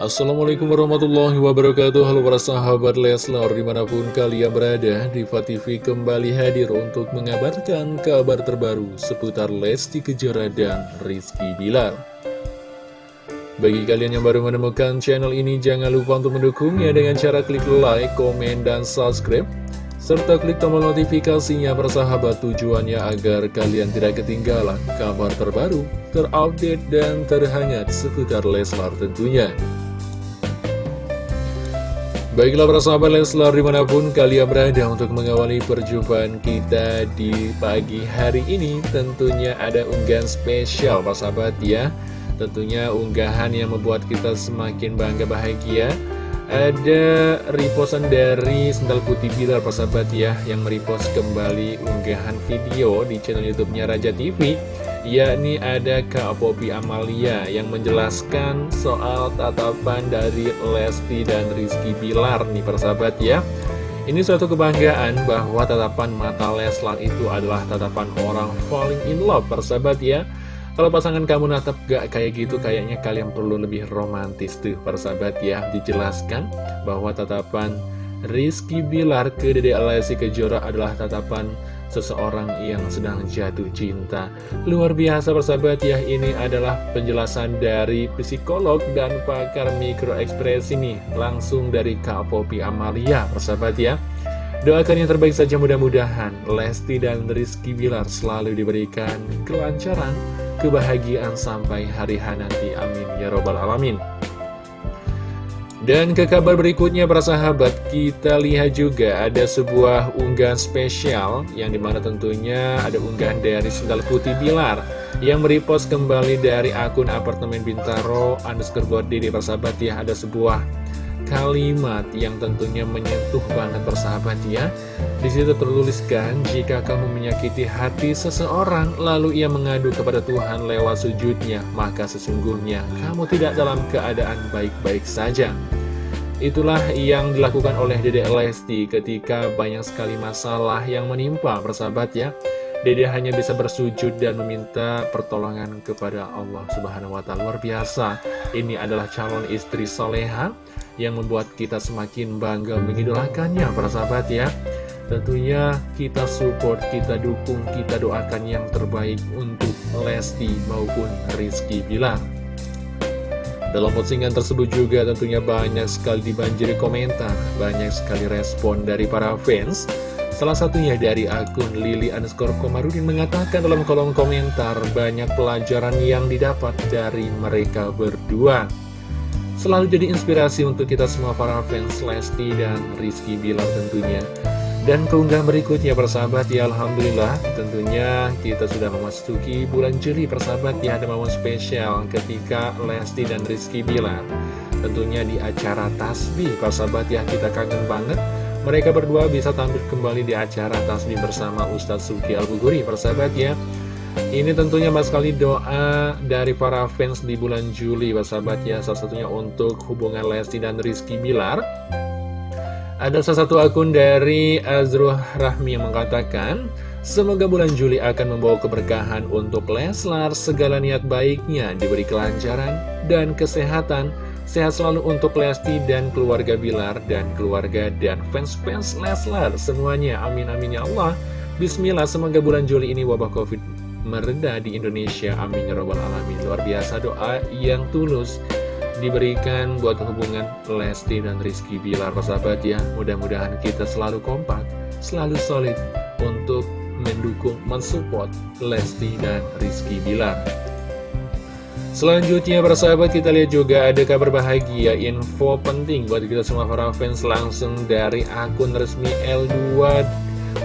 Assalamualaikum warahmatullahi wabarakatuh Halo para sahabat Leslar Di mana pun kalian berada Diva TV kembali hadir untuk mengabarkan kabar terbaru Seputar Lesti Kejora dan Rizky Bilar Bagi kalian yang baru menemukan channel ini Jangan lupa untuk mendukungnya dengan cara klik like, komen, dan subscribe serta klik tombol notifikasinya persahabat tujuannya agar kalian tidak ketinggalan kabar terbaru, terupdate, dan terhangat seputar Leslar tentunya. Baiklah para sahabat Leslar di mana pun kalian berada untuk mengawali perjumpaan kita di pagi hari ini Tentunya ada unggahan spesial para sahabat ya. Tentunya unggahan yang membuat kita semakin bangga bahagia. Ada repostan dari Sendal Putih Bilar para sahabat ya Yang merepost kembali unggahan video di channel youtube-nya Raja TV yakni ada Kak Popi Amalia yang menjelaskan soal tatapan dari Lesti dan Rizky Bilar nih persahabat ya. Ini suatu kebanggaan bahwa tatapan mata Leslar itu adalah tatapan orang falling in love persahabat ya. Kalau pasangan kamu natap gak kayak gitu kayaknya kalian perlu lebih romantis tuh persahabat ya. Dijelaskan bahwa tatapan Rizky Bilar ke Dede Lesti Kejora adalah tatapan seseorang yang sedang jatuh cinta. Luar biasa persahabat ya, ini adalah penjelasan dari psikolog dan pakar mikroekspresi nih, langsung dari Kak Popi Amalia persahabat ya. Doakan yang terbaik saja mudah-mudahan Lesti dan Rizky Bilar selalu diberikan kelancaran, kebahagiaan sampai hari H nanti. Amin ya robbal alamin. Dan ke kabar berikutnya para sahabat, kita lihat juga ada sebuah unggahan spesial yang di mana tentunya ada unggahan dari Sendal Putih Bilar yang merepost kembali dari akun apartemen Bintaro underscore body di persahabat ya ada sebuah kalimat yang tentunya menyentuh banget persahabat ya di situ tertuliskan jika kamu menyakiti hati seseorang lalu ia mengadu kepada Tuhan lewat sujudnya maka sesungguhnya kamu tidak dalam keadaan baik-baik saja Itulah yang dilakukan oleh Dede Lesti ketika banyak sekali masalah yang menimpa persahabat ya. Dede hanya bisa bersujud dan meminta pertolongan kepada Allah Subhanahu wa Ta'ala. Luar biasa, ini adalah calon istri soleha yang membuat kita semakin bangga mengidolakannya persahabat ya. Tentunya kita support, kita dukung, kita doakan yang terbaik untuk Lesti maupun Rizky Bilar. Dalam postingan tersebut juga tentunya banyak sekali dibanjiri komentar, banyak sekali respon dari para fans. Salah satunya dari akun Lili underscore Komarudin mengatakan dalam kolom komentar banyak pelajaran yang didapat dari mereka berdua. Selalu jadi inspirasi untuk kita semua para fans Lesti dan Rizky Bilar tentunya. Dan keunggahan berikutnya persahabat ya Alhamdulillah tentunya kita sudah memasuki bulan Juli persahabat ya ada momen spesial ketika Lesti dan Rizky Bilar Tentunya di acara Tasbih persahabat ya kita kangen banget Mereka berdua bisa tampil kembali di acara Tasbih bersama Ustadz Suki Al-Buguri persahabat ya ini tentunya mas sekali doa dari para fans di bulan Juli persahabat ya Salah satunya untuk hubungan Lesti dan Rizky Bilar ada salah satu akun dari Azruh Rahmi yang mengatakan, Semoga bulan Juli akan membawa keberkahan untuk Leslar, segala niat baiknya diberi kelancaran dan kesehatan. Sehat selalu untuk Lesti dan keluarga Bilar dan keluarga dan fans-fans Leslar semuanya. Amin amin ya Allah. Bismillah, semoga bulan Juli ini wabah Covid mereda di Indonesia. Amin ya robbal alamin. Luar biasa doa yang tulus diberikan buat hubungan Lesti dan Rizky Bilar persahabat ya mudah-mudahan kita selalu kompak selalu solid untuk mendukung mensupport Lesti dan Rizky Bilar Selanjutnya persahabat kita lihat juga ada kabar bahagia info penting buat kita semua para fans langsung dari akun resmi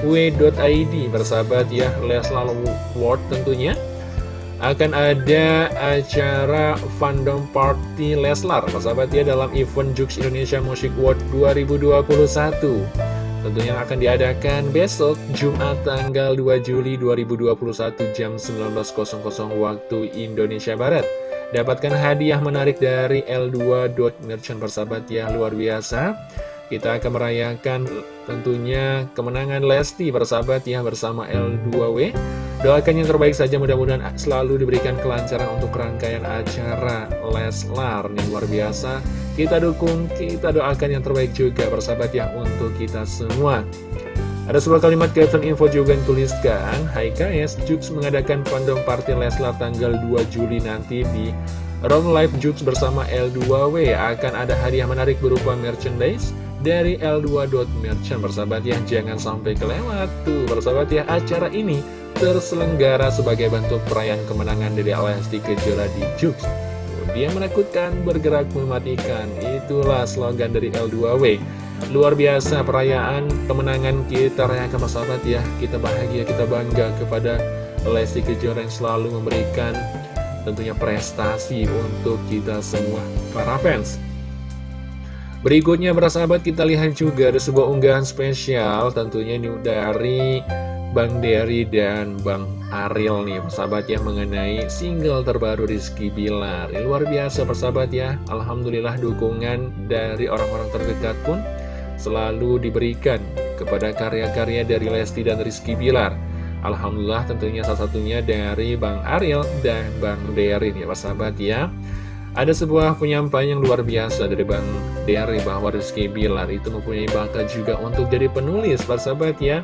L2W.id persahabat ya Leslar World tentunya. Akan ada acara fandom party Leslar sahabat ya dalam event Jux Indonesia Music World 2021 tentunya akan diadakan besok Jumat tanggal 2 Juli 2021 jam 19.00 waktu Indonesia Barat. Dapatkan hadiah menarik dari L2.merchant persahabat ya luar biasa kita akan merayakan tentunya kemenangan Lesti persahabat ya bersama L2W Doakan yang terbaik saja mudah-mudahan selalu diberikan kelancaran untuk rangkaian acara Leslar yang luar biasa. Kita dukung, kita doakan yang terbaik juga bersahabat ya untuk kita semua. Ada sebuah kalimat caption info juga yang tuliskan Hai KS, Jux mengadakan kondom party Leslar tanggal 2 Juli nanti di Rom Live Jux bersama L2W Akan ada hadiah menarik berupa merchandise dari L2.merchant Bersahabat ya, jangan sampai kelewat Tuh, bersahabat ya, acara ini terselenggara sebagai bentuk perayaan kemenangan dari Lesti Kejora di Jux. Dia menakutkan, bergerak mematikan. Itulah slogan dari L2W. Luar biasa perayaan kemenangan kita rayakan sahabat ya. Kita bahagia, kita bangga kepada Lesti Kejora yang selalu memberikan tentunya prestasi untuk kita semua para fans. Berikutnya sahabat kita lihat juga ada sebuah unggahan spesial tentunya ini dari Bang Dery dan Bang Ariel nih persahabat ya mengenai single terbaru Rizky Bilar. Ini Luar biasa persahabat ya. Alhamdulillah dukungan dari orang-orang terdekat pun selalu diberikan kepada karya-karya dari Lesti dan Rizky Bilar. Alhamdulillah tentunya salah satunya dari Bang Ariel dan Bang Dery nih persahabat ya ada sebuah penyampaian yang luar biasa dari Bang Dery bahwa Rizky Bilar itu mempunyai bakat juga untuk jadi penulis persahabat ya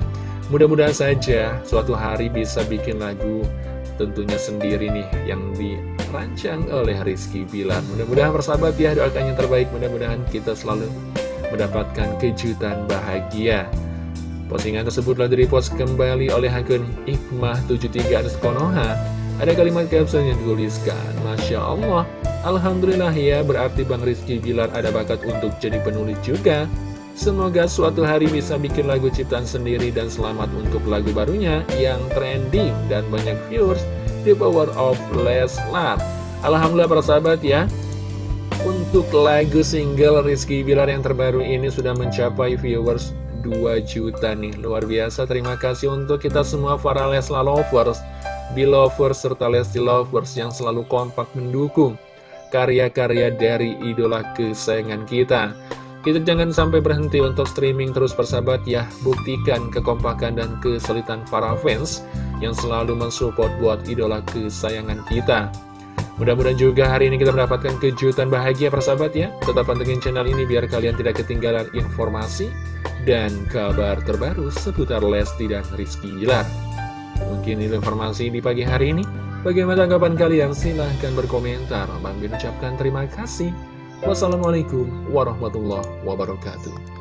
Mudah-mudahan saja suatu hari bisa bikin lagu tentunya sendiri nih yang dirancang oleh Rizky Bilar. Mudah-mudahan bersahabat ya, doakan yang terbaik. Mudah-mudahan kita selalu mendapatkan kejutan bahagia. Postingan tersebut telah direpost kembali oleh akun Hikmah73 atas Konoha. Ada kalimat caption yang dituliskan, Masya Allah, Alhamdulillah ya, berarti Bang Rizky Bilar ada bakat untuk jadi penulis juga. Semoga suatu hari bisa bikin lagu ciptaan sendiri dan selamat untuk lagu barunya yang trending dan banyak viewers The Power of Leslar. Alhamdulillah para sahabat ya, untuk lagu single Rizky Bilar yang terbaru ini sudah mencapai viewers 2 juta nih Luar biasa, terima kasih untuk kita semua para Leslar lovers Belovers serta Lesti lovers yang selalu kompak mendukung Karya-karya dari idola kesayangan kita. Kita jangan sampai berhenti untuk streaming terus persahabat ya. Buktikan kekompakan dan kesulitan para fans Yang selalu mensupport buat idola kesayangan kita. Mudah-mudahan juga hari ini kita mendapatkan kejutan bahagia persahabat ya. Tetap pantengin channel ini biar kalian tidak ketinggalan informasi Dan kabar terbaru seputar Lesti dan Rizky Gilar Mungkin itu informasi di pagi hari ini Bagaimana tanggapan kalian? Silahkan berkomentar Bang Bin ucapkan terima kasih Wassalamualaikum warahmatullahi wabarakatuh.